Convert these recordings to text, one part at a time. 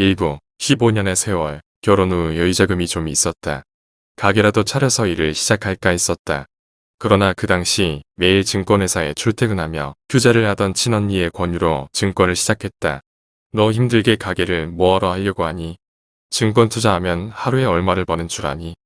일부 15년의 세월 결혼 후 여유자금이 좀 있었다. 가게라도 차려서 일을 시작할까 했었다. 그러나 그 당시 매일 증권회사에 출퇴근하며 투자를 하던 친언니의 권유로 증권을 시작했다. 너 힘들게 가게를 뭐하러 하려고 하니? 증권 투자하면 하루에 얼마를 버는 줄 아니?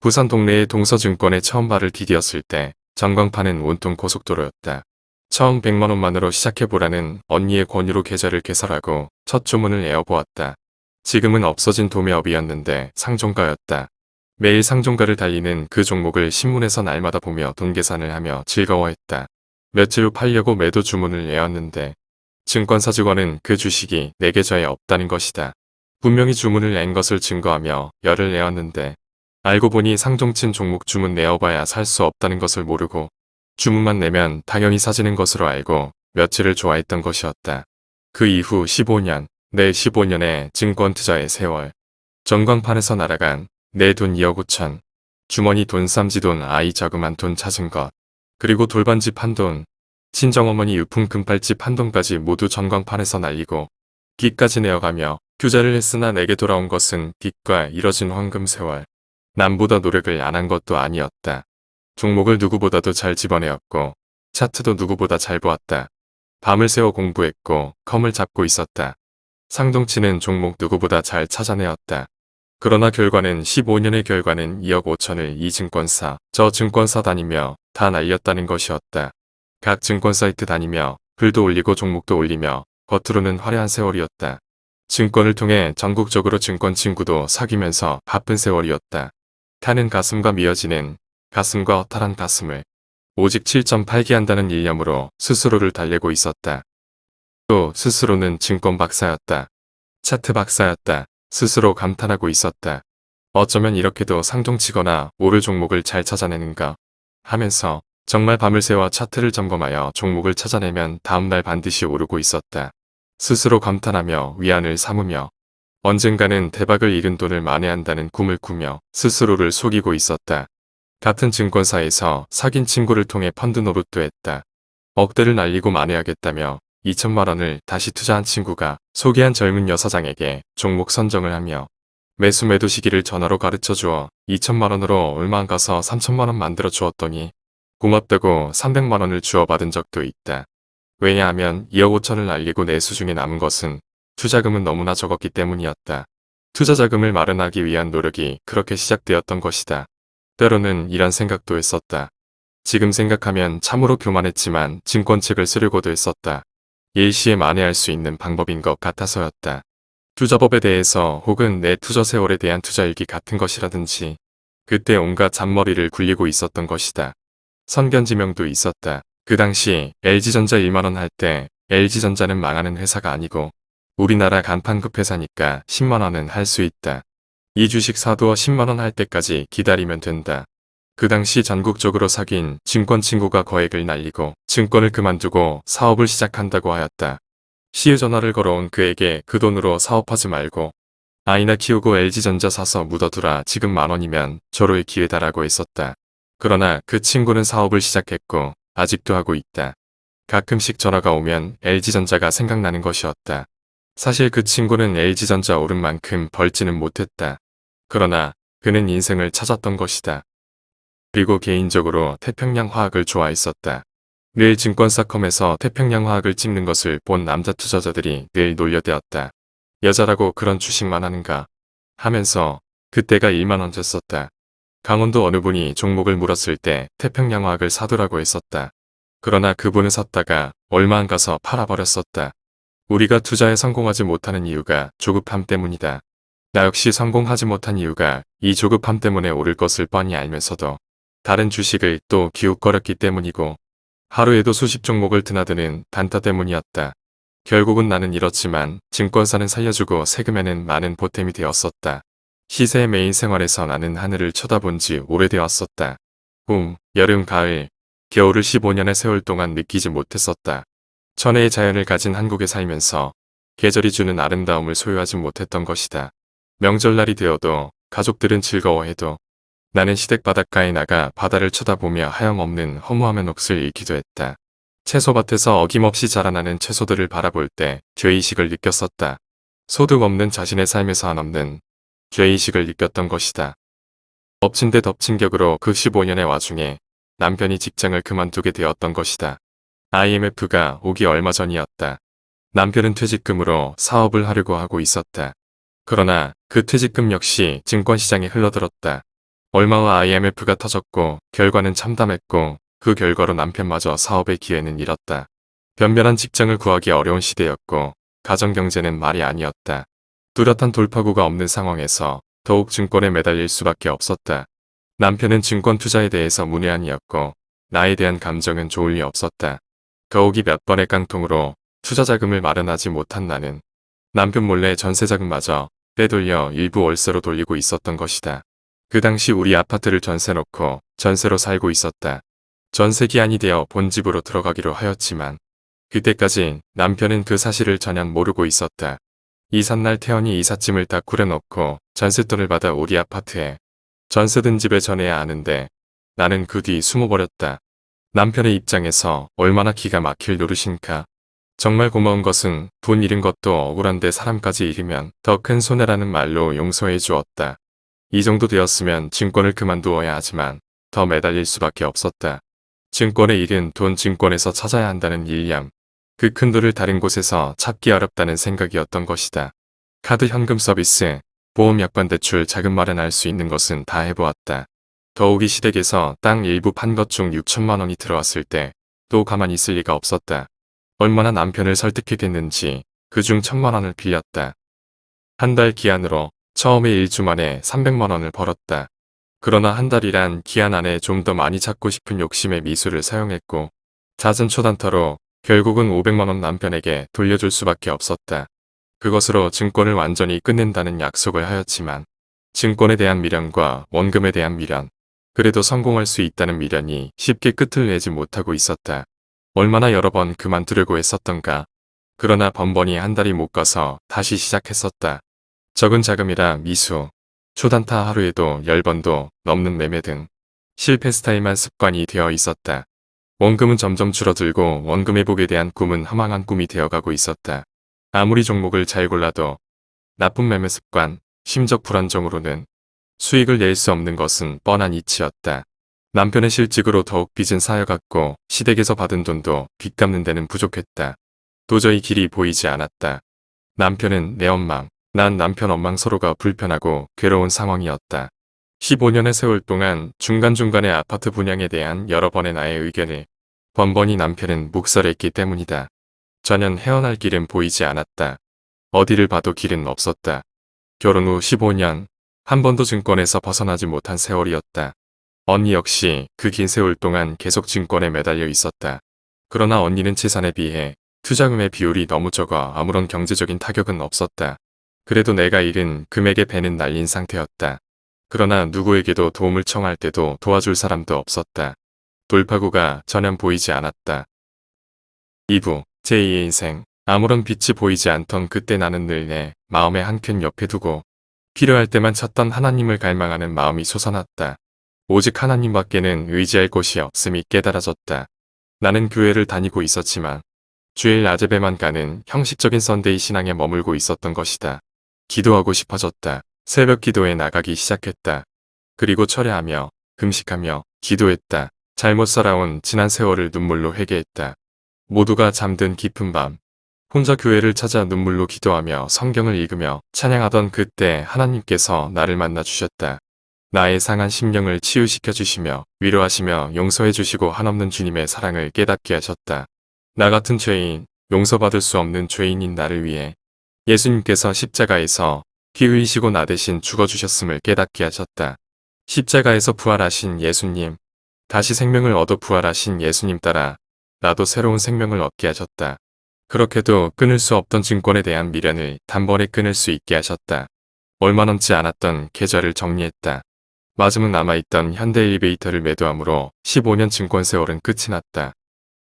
부산 동네의 동서증권에 처음 발을 디디었을 때 전광판은 온통 고속도로였다. 처음 100만원만으로 시작해보라는 언니의 권유로 계좌를 개설하고 첫 주문을 내어보았다. 지금은 없어진 도매업이었는데 상종가였다. 매일 상종가를 달리는 그 종목을 신문에서 날마다 보며 돈 계산을 하며 즐거워했다. 며칠 후 팔려고 매도 주문을 내었는데 증권사 직원은 그 주식이 내 계좌에 없다는 것이다. 분명히 주문을 낸 것을 증거하며 열을 내었는데 알고 보니 상종친 종목 주문 내어봐야 살 수 없다는 것을 모르고 주문만 내면 당연히 사지는 것으로 알고 며칠을 좋아했던 것이었다. 그 이후 15년, 내 15년의 증권 투자의 세월. 전광판에서 날아간 내 돈 2억 5천. 주머니 돈 쌈지돈 아이 자그만 돈 찾은 것. 그리고 돌반집 한 돈. 친정어머니 유품 금팔집 한 돈까지 모두 전광판에서 날리고 빚까지 내어가며 투자를 했으나 내게 돌아온 것은 빚과 이뤄진 황금 세월. 남보다 노력을 안 한 것도 아니었다. 종목을 누구보다도 잘 집어내었고 차트도 누구보다 잘 보았다. 밤을 새워 공부했고 컴을 잡고 있었다. 상동치는 종목 누구보다 잘 찾아내었다. 그러나 결과는 15년의 결과는 2억 5천을 이 증권사, 저 증권사 다니며 다 날렸다는 것이었다. 각 증권 사이트 다니며 글도 올리고 종목도 올리며 겉으로는 화려한 세월이었다. 증권을 통해 전국적으로 증권 친구도 사귀면서 바쁜 세월이었다. 타는 가슴과 미어지는 가슴과 허탈한 가슴을 오직 7.8기 한다는 일념으로 스스로를 달래고 있었다. 또 스스로는 증권 박사였다. 차트 박사였다. 스스로 감탄하고 있었다. 어쩌면 이렇게도 상종치거나 오를 종목을 잘 찾아내는가 하면서 정말 밤을 새워 차트를 점검하여 종목을 찾아내면 다음날 반드시 오르고 있었다. 스스로 감탄하며 위안을 삼으며 언젠가는 대박을 잃은 돈을 만회한다는 꿈을 꾸며 스스로를 속이고 있었다. 같은 증권사에서 사귄 친구를 통해 펀드 노릇도 했다. 억대를 날리고 만회하겠다며 2천만 원을 다시 투자한 친구가 소개한 젊은 여사장에게 종목 선정을 하며 매수 매도 시기를 전화로 가르쳐 주어 2천만 원으로 얼마 안 가서 3천만 원 만들어 주었더니 고맙다고 300만 원을 주어받은 적도 있다. 왜냐하면 2억 5천을 날리고 내수 중에 남은 것은 투자금은 너무나 적었기 때문이었다. 투자 자금을 마련하기 위한 노력이 그렇게 시작되었던 것이다. 때로는 이런 생각도 했었다. 지금 생각하면 참으로 교만했지만 증권책을 쓰려고도 했었다. 일시에 만회할 수 있는 방법인 것 같아서였다. 투자법에 대해서 혹은 내 투자 세월에 대한 투자일기 같은 것이라든지 그때 온갖 잔머리를 굴리고 있었던 것이다. 선견지명도 있었다. 그 당시 LG전자 1만원 할 때 LG전자는 망하는 회사가 아니고 우리나라 간판급 회사니까 10만원은 할 수 있다. 이 주식 사두어 10만원 할 때까지 기다리면 된다. 그 당시 전국적으로 사귄 증권 친구가 거액을 날리고 증권을 그만두고 사업을 시작한다고 하였다. 시의 전화를 걸어온 그에게 그 돈으로 사업하지 말고 아이나 키우고 LG전자 사서 묻어두라 지금 만원이면 절호의 기회다라고 했었다. 그러나 그 친구는 사업을 시작했고 아직도 하고 있다. 가끔씩 전화가 오면 LG전자가 생각나는 것이었다. 사실 그 친구는 LG전자 오른 만큼 벌지는 못했다. 그러나 그는 인생을 찾았던 것이다. 그리고 개인적으로 태평양 화학을 좋아했었다. 늘 증권사컴에서 태평양 화학을 찍는 것을 본 남자 투자자들이 늘 놀려대었다. 여자라고 그런 주식만 하는가 하면서 그때가 1만원 줬었다. 강원도 어느 분이 종목을 물었을 때 태평양 화학을 사두라고 했었다. 그러나 그분은 샀다가 얼마 안 가서 팔아버렸었다. 우리가 투자에 성공하지 못하는 이유가 조급함 때문이다. 나 역시 성공하지 못한 이유가 이 조급함 때문에 오를 것을 뻔히 알면서도 다른 주식을 또 기웃거렸기 때문이고 하루에도 수십 종목을 드나드는 단타 때문이었다. 결국은 나는 이렇지만 증권사는 살려주고 세금에는 많은 보탬이 되었었다. 시세의 메인 생활에서 나는 하늘을 쳐다본 지 오래되었었다. 봄, 여름, 가을, 겨울을 15년의 세월 동안 느끼지 못했었다. 천혜의 자연을 가진 한국에 살면서 계절이 주는 아름다움을 소유하지 못했던 것이다. 명절날이 되어도 가족들은 즐거워해도 나는 시댁 바닷가에 나가 바다를 쳐다보며 하염없는 허무함의 넋을 잃기도 했다. 채소밭에서 어김없이 자라나는 채소들을 바라볼 때 죄의식을 느꼈었다. 소득 없는 자신의 삶에서 한없는 죄의식을 느꼈던 것이다. 엎친 데 덮친 격으로 그 15년의 와중에 남편이 직장을 그만두게 되었던 것이다. IMF가 오기 얼마 전이었다. 남편은 퇴직금으로 사업을 하려고 하고 있었다. 그러나 그 퇴직금 역시 증권시장에 흘러들었다. 얼마 후 IMF가 터졌고 결과는 참담했고 그 결과로 남편마저 사업의 기회는 잃었다. 변변한 직장을 구하기 어려운 시대였고 가정경제는 말이 아니었다. 뚜렷한 돌파구가 없는 상황에서 더욱 증권에 매달릴 수밖에 없었다. 남편은 증권 투자에 대해서 문외한이었고 나에 대한 감정은 좋을 리 없었다. 더욱이 몇 번의 깡통으로 투자 자금을 마련하지 못한 나는 남편 몰래 전세 자금마저 빼돌려 일부 월세로 돌리고 있었던 것이다. 그 당시 우리 아파트를 전세 놓고 전세로 살고 있었다. 전세 기한이 되어 본 집으로 들어가기로 하였지만 그때까지 남편은 그 사실을 전혀 모르고 있었다. 이삿날 태연이 이삿짐을 다 꾸려놓고 전세돈을 받아 우리 아파트에 전세 든 집에 전해야 하는데 나는 그 뒤 숨어버렸다. 남편의 입장에서 얼마나 기가 막힐 노릇인가. 정말 고마운 것은 돈 잃은 것도 억울한데 사람까지 잃으면 더 큰 손해라는 말로 용서해 주었다. 이 정도 되었으면 증권을 그만두어야 하지만 더 매달릴 수밖에 없었다. 증권의 일은 돈 증권에서 찾아야 한다는 일념. 그 큰 돈을 다른 곳에서 찾기 어렵다는 생각이었던 것이다. 카드 현금 서비스, 보험 약관 대출 자금 마련할 수 있는 것은 다 해보았다. 더욱이 시댁에서 땅 일부 판 것 중 6천만 원이 들어왔을 때 또 가만히 있을 리가 없었다. 얼마나 남편을 설득했겠는지 그중 천만 원을 빌렸다. 한 달 기한으로 처음에 1주 만에 300만 원을 벌었다. 그러나 한 달이란 기한 안에 좀 더 많이 찾고 싶은 욕심의 미수를 사용했고 잦은 초단타로 결국은 500만원 남편에게 돌려줄 수밖에 없었다. 그것으로 증권을 완전히 끝낸다는 약속을 하였지만 증권에 대한 미련과 원금에 대한 미련, 그래도 성공할 수 있다는 미련이 쉽게 끝을 내지 못하고 있었다. 얼마나 여러 번 그만두려고 했었던가. 그러나 번번이 한 달이 못 가서 다시 시작했었다. 적은 자금이라 미수, 초단타 하루에도 10번도 넘는 매매 등 실패 스타일만 습관이 되어 있었다. 원금은 점점 줄어들고 원금 회복에 대한 꿈은 허망한 꿈이 되어가고 있었다. 아무리 종목을 잘 골라도 나쁜 매매 습관, 심적 불안정으로는 수익을 낼 수 없는 것은 뻔한 이치였다. 남편의 실직으로 더욱 빚은 쌓여갔고 시댁에서 받은 돈도 빚 갚는 데는 부족했다. 도저히 길이 보이지 않았다. 남편은 내 엉망, 난 남편 엉망 서로가 불편하고 괴로운 상황이었다. 15년의 세월 동안 중간중간에 아파트 분양에 대한 여러 번의 나의 의견을 번번이 남편은 묵살했기 때문이다. 전혀 헤어날 길은 보이지 않았다. 어디를 봐도 길은 없었다. 결혼 후 15년, 한 번도 증권에서 벗어나지 못한 세월이었다. 언니 역시 그 긴 세월 동안 계속 증권에 매달려 있었다. 그러나 언니는 재산에 비해 투자금의 비율이 너무 적어 아무런 경제적인 타격은 없었다. 그래도 내가 잃은 금액의 배는 날린 상태였다. 그러나 누구에게도 도움을 청할 때도 도와줄 사람도 없었다. 돌파구가 전혀 보이지 않았다. 2부 제2의 인생 아무런 빛이 보이지 않던 그때 나는 늘 내 마음의 한 켠 옆에 두고 필요할 때만 찾던 하나님을 갈망하는 마음이 솟아났다. 오직 하나님밖에는 의지할 곳이 없음이 깨달아졌다. 나는 교회를 다니고 있었지만 주일 낮예배만 가는 형식적인 Sunday 신앙에 머물고 있었던 것이다. 기도하고 싶어졌다. 새벽 기도에 나가기 시작했다. 그리고 철야하며 금식하며 기도했다. 잘못 살아온 지난 세월을 눈물로 회개했다. 모두가 잠든 깊은 밤 혼자 교회를 찾아 눈물로 기도하며 성경을 읽으며 찬양하던 그때 하나님께서 나를 만나 주셨다. 나의 상한 심령을 치유시켜 주시며 위로하시며 용서해 주시고 한없는 주님의 사랑을 깨닫게 하셨다. 나 같은 죄인, 용서받을 수 없는 죄인인 나를 위해 예수님께서 십자가에서 피 흘리시고 나 대신 죽어주셨음을 깨닫게 하셨다. 십자가에서 부활하신 예수님, 다시 생명을 얻어 부활하신 예수님 따라 나도 새로운 생명을 얻게 하셨다. 그렇게도 끊을 수 없던 증권에 대한 미련을 단번에 끊을 수 있게 하셨다. 얼마 넘지 않았던 계좌를 정리했다. 마지막 남아있던 현대일리베이터를 매도함으로 15년 증권 세월은 끝이 났다.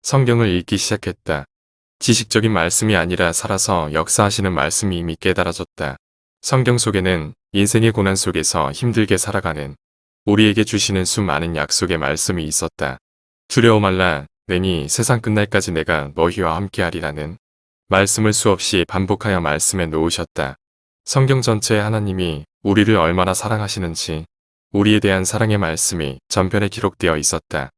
성경을 읽기 시작했다. 지식적인 말씀이 아니라 살아서 역사하시는 말씀이 이미 깨달아졌다. 성경 속에는 인생의 고난 속에서 힘들게 살아가는 우리에게 주시는 수많은 약속의 말씀이 있었다. 두려워 말라 내니 세상 끝날까지 내가 너희와 함께하리라는 말씀을 수없이 반복하여 말씀에 놓으셨다. 성경 전체에 하나님이 우리를 얼마나 사랑하시는지 우리에 대한 사랑의 말씀이 전편에 기록되어 있었다.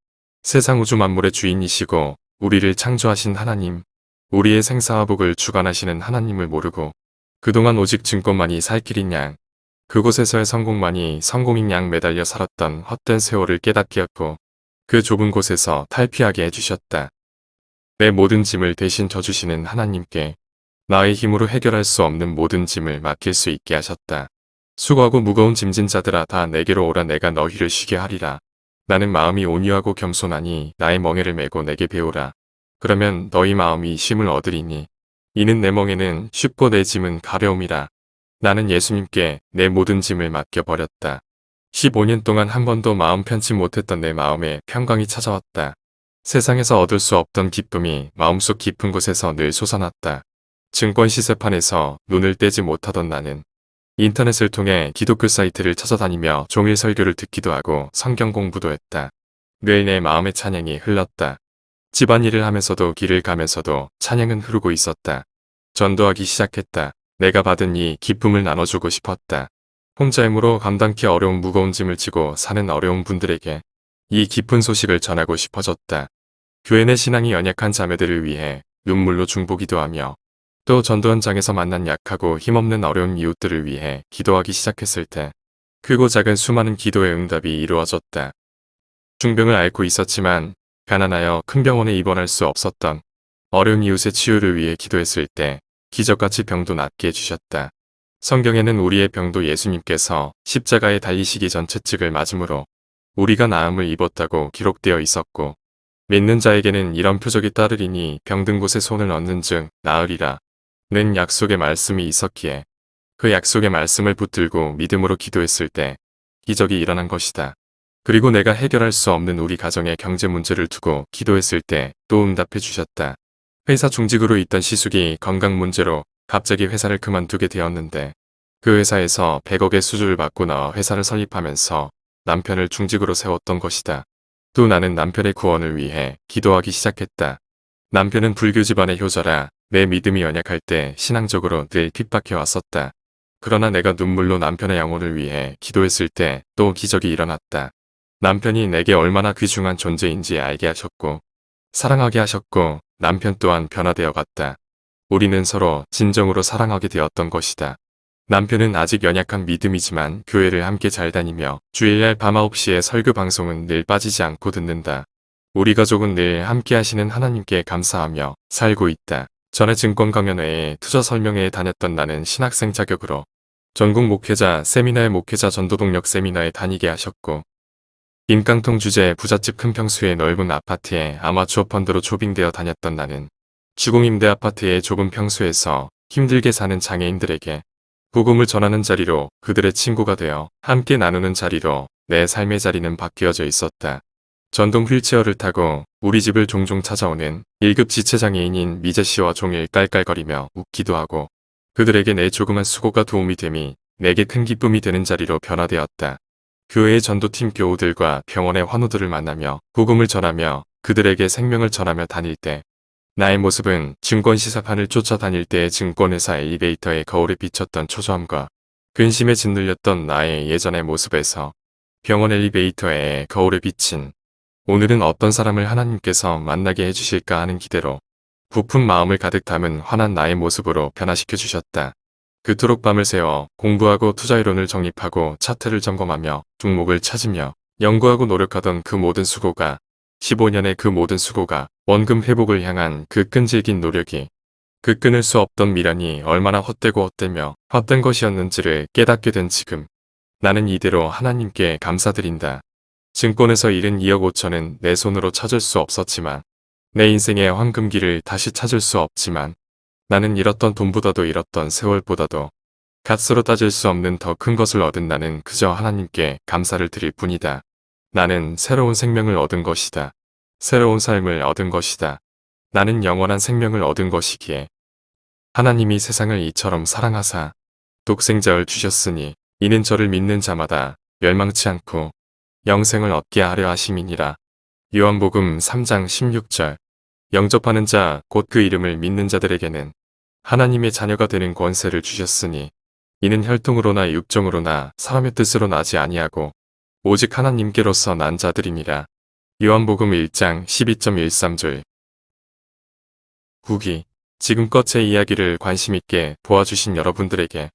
세상 우주 만물의 주인이시고 우리를 창조하신 하나님, 우리의 생사와 복을 주관하시는 하나님을 모르고 그동안 오직 증권만이 살 길인 양, 그곳에서의 성공만이 성공인 양 매달려 살았던 헛된 세월을 깨닫게 했고 그 좁은 곳에서 탈피하게 해주셨다. 내 모든 짐을 대신 져주시는 하나님께 나의 힘으로 해결할 수 없는 모든 짐을 맡길 수 있게 하셨다. 수고하고 무거운 짐진 자들아 다 내게로 오라 내가 너희를 쉬게 하리라. 나는 마음이 온유하고 겸손하니 나의 멍에를 메고 내게 배우라. 그러면 너희 마음이 쉼을 얻으리니 이는 내 멍에는 쉽고 내 짐은 가벼움이라. 나는 예수님께 내 모든 짐을 맡겨버렸다. 15년 동안 한 번도 마음 편치 못했던 내 마음에 평강이 찾아왔다. 세상에서 얻을 수 없던 기쁨이 마음속 깊은 곳에서 늘 솟아났다. 증권 시세판에서 눈을 떼지 못하던 나는 인터넷을 통해 기독교 사이트를 찾아다니며 종일 설교를 듣기도 하고 성경 공부도 했다. 늘 내 마음의 찬양이 흘렀다. 집안일을 하면서도 길을 가면서도 찬양은 흐르고 있었다. 전도하기 시작했다. 내가 받은 이 기쁨을 나눠주고 싶었다. 혼자 힘으로 감당키 어려운 무거운 짐을 지고 사는 어려운 분들에게 이 기쁜 소식을 전하고 싶어졌다. 교회 내 신앙이 연약한 자매들을 위해 눈물로 중보기도 하며 또 전도 현장에서 만난 약하고 힘없는 어려운 이웃들을 위해 기도하기 시작했을 때 크고 작은 수많은 기도의 응답이 이루어졌다. 중병을 앓고 있었지만 가난하여 큰 병원에 입원할 수 없었던 어려운 이웃의 치유를 위해 기도했을 때 기적같이 병도 낫게 해주셨다. 성경에는 우리의 병도 예수님께서 십자가에 달리시기 전 채찍을 맞음으로 우리가 나음을 입었다고 기록되어 있었고 믿는 자에게는 이런 표적이 따르리니 병든 곳에 손을 얹는 즉 나으리라 는 약속의 말씀이 있었기에 그 약속의 말씀을 붙들고 믿음으로 기도했을 때 기적이 일어난 것이다. 그리고 내가 해결할 수 없는 우리 가정의 경제 문제를 두고 기도했을 때 또 응답해 주셨다. 회사 중직으로 있던 시숙이 건강 문제로 갑자기 회사를 그만두게 되었는데 그 회사에서 100억의 수주를 받고 나와 회사를 설립하면서 남편을 중직으로 세웠던 것이다. 또 나는 남편의 구원을 위해 기도하기 시작했다. 남편은 불교 집안의 효자라 내 믿음이 연약할 때 신앙적으로 늘 핍박해 왔었다. 그러나 내가 눈물로 남편의 영혼을 위해 기도했을 때 또 기적이 일어났다. 남편이 내게 얼마나 귀중한 존재인지 알게 하셨고 사랑하게 하셨고 남편 또한 변화되어 갔다. 우리는 서로 진정으로 사랑하게 되었던 것이다. 남편은 아직 연약한 믿음이지만 교회를 함께 잘 다니며 주일날 밤 9시에 설교 방송은 늘 빠지지 않고 듣는다. 우리 가족은 늘 함께 하시는 하나님께 감사하며 살고 있다. 전에 증권 강연회에 투자 설명회에 다녔던 나는 신학생 자격으로 전국 목회자 세미나의 목회자 전도동력 세미나에 다니게 하셨고 임깡통 주제 부잣집 큰 평수의 넓은 아파트에 아마추어 펀드로 조빙되어 다녔던 나는 주공임대 아파트의 좁은 평수에서 힘들게 사는 장애인들에게 복음을 전하는 자리로 그들의 친구가 되어 함께 나누는 자리로 내 삶의 자리는 바뀌어져 있었다. 전동 휠체어를 타고 우리 집을 종종 찾아오는 1급 지체장애인인 미제씨와 종일 깔깔거리며 웃기도 하고 그들에게 내 조그만 수고가 도움이 됨이 내게 큰 기쁨이 되는 자리로 변화되었다. 교회의 전도팀 교우들과 병원의 환우들을 만나며 복음을 전하며 그들에게 생명을 전하며 다닐 때 나의 모습은 증권 시사판을 쫓아다닐 때의 증권회사 엘리베이터의 거울에 비쳤던 초조함과 근심에 짓눌렸던 나의 예전의 모습에서 병원 엘리베이터의 거울에 비친 오늘은 어떤 사람을 하나님께서 만나게 해주실까 하는 기대로 부푼 마음을 가득 담은 환한 나의 모습으로 변화시켜 주셨다. 그토록 밤을 새워 공부하고 투자이론을 정립하고 차트를 점검하며 종목을 찾으며 연구하고 노력하던 그 모든 수고가 15년의 그 모든 수고가 원금 회복을 향한 그 끈질긴 노력이 그 끊을 수 없던 미련이 얼마나 헛되고 헛되며 헛된 것이었는지를 깨닫게 된 지금 나는 이대로 하나님께 감사드린다. 증권에서 잃은 2억 5천은 내 손으로 찾을 수 없었지만 내 인생의 황금기를 다시 찾을 수 없지만 나는 잃었던 돈보다도 잃었던 세월보다도 값으로 따질 수 없는 더 큰 것을 얻은 나는 그저 하나님께 감사를 드릴 뿐이다. 나는 새로운 생명을 얻은 것이다. 새로운 삶을 얻은 것이다. 나는 영원한 생명을 얻은 것이기에 하나님이 세상을 이처럼 사랑하사 독생자를 주셨으니 이는 저를 믿는 자마다 멸망치 않고 영생을 얻게 하려 하심이니라. 요한복음 3장 16절 영접하는 자 곧 그 이름을 믿는 자들에게는 하나님의 자녀가 되는 권세를 주셨으니 이는 혈통으로나 육정으로나 사람의 뜻으로 나지 아니하고 오직 하나님께로서 난 자들이니라. 요한복음 1장 12.13절 후기 지금껏 제 이야기를 관심있게 보아주신 여러분들에게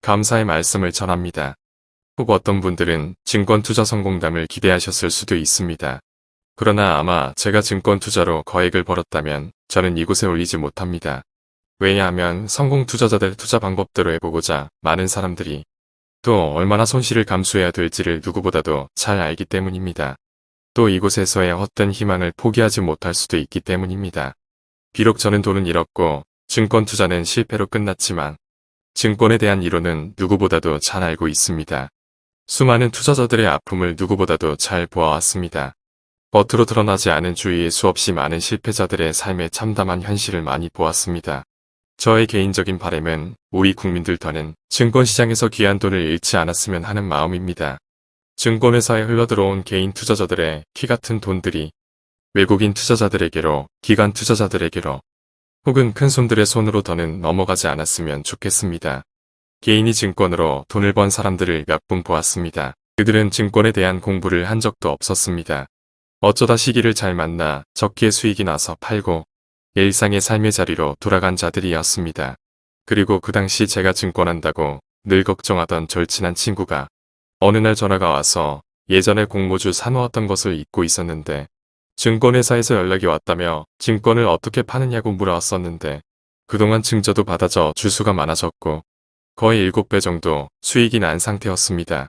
감사의 말씀을 전합니다. 혹 어떤 분들은 증권투자성공담을 기대하셨을 수도 있습니다. 그러나 아마 제가 증권투자로 거액을 벌었다면 저는 이곳에 올리지 못합니다. 왜냐하면 성공 투자자들 투자 방법대로 해보고자 많은 사람들이 또 얼마나 손실을 감수해야 될지를 누구보다도 잘 알기 때문입니다. 또 이곳에서의 헛된 희망을 포기하지 못할 수도 있기 때문입니다. 비록 저는 돈은 잃었고 증권 투자는 실패로 끝났지만 증권에 대한 이론은 누구보다도 잘 알고 있습니다. 수많은 투자자들의 아픔을 누구보다도 잘 보아왔습니다. 겉으로 드러나지 않은 주위에 수없이 많은 실패자들의 삶에 참담한 현실을 많이 보았습니다. 저의 개인적인 바램은 우리 국민들 더는 증권시장에서 귀한 돈을 잃지 않았으면 하는 마음입니다. 증권회사에 흘러들어온 개인 투자자들의 키 같은 돈들이 외국인 투자자들에게로, 기관 투자자들에게로, 혹은 큰 손들의 손으로 더는 넘어가지 않았으면 좋겠습니다. 개인이 증권으로 돈을 번 사람들을 몇 분 보았습니다. 그들은 증권에 대한 공부를 한 적도 없었습니다. 어쩌다 시기를 잘 만나 적기에 수익이 나서 팔고 일상의 삶의 자리로 돌아간 자들이었습니다. 그리고 그 당시 제가 증권한다고 늘 걱정하던 절친한 친구가 어느 날 전화가 와서 예전에 공모주 사놓았던 것을 잊고 있었는데 증권회사에서 연락이 왔다며 증권을 어떻게 파느냐고 물어왔었는데 그동안 증저도 받아져 주수가 많아졌고 거의 7배 정도 수익이 난 상태였습니다.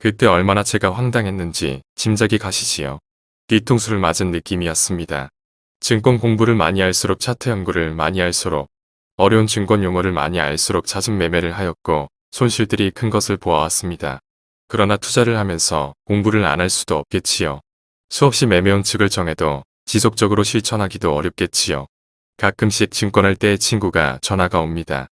그때 얼마나 제가 황당했는지 짐작이 가시지요. 뒤통수를 맞은 느낌이었습니다. 증권 공부를 많이 할수록 차트 연구를 많이 할수록 어려운 증권 용어를 많이 알수록 잦은 매매를 하였고 손실들이 큰 것을 보아왔습니다. 그러나 투자를 하면서 공부를 안 할 수도 없겠지요. 수없이 매매원 측을 정해도 지속적으로 실천하기도 어렵겠지요. 가끔씩 증권할 때 친구가 전화가 옵니다.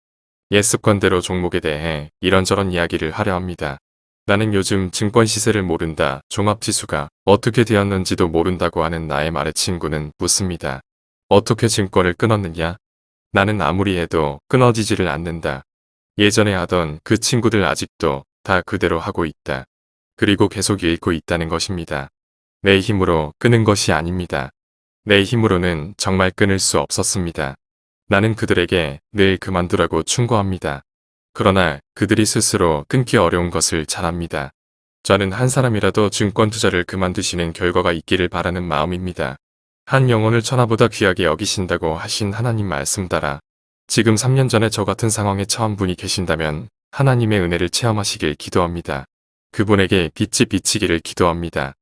옛 습관대로 종목에 대해 이런저런 이야기를 하려 합니다. 나는 요즘 증권 시세를 모른다. 종합지수가 어떻게 되었는지도 모른다고 하는 나의 말에 친구는 묻습니다. 어떻게 증권을 끊었느냐? 나는 아무리 해도 끊어지지를 않는다. 예전에 하던 그 친구들 아직도 다 그대로 하고 있다. 그리고 계속 읽고 있다는 것입니다. 내 힘으로 끄는 것이 아닙니다. 내 힘으로는 정말 끊을 수 없었습니다. 나는 그들에게 늘 그만두라고 충고합니다. 그러나 그들이 스스로 끊기 어려운 것을 잘 압니다. 저는 한 사람이라도 증권 투자를 그만두시는 결과가 있기를 바라는 마음입니다. 한 영혼을 천하보다 귀하게 여기신다고 하신 하나님 말씀 따라 지금 3년 전에 저 같은 상황에 처한 분이 계신다면 하나님의 은혜를 체험하시길 기도합니다. 그분에게 빛이 비치기를 기도합니다.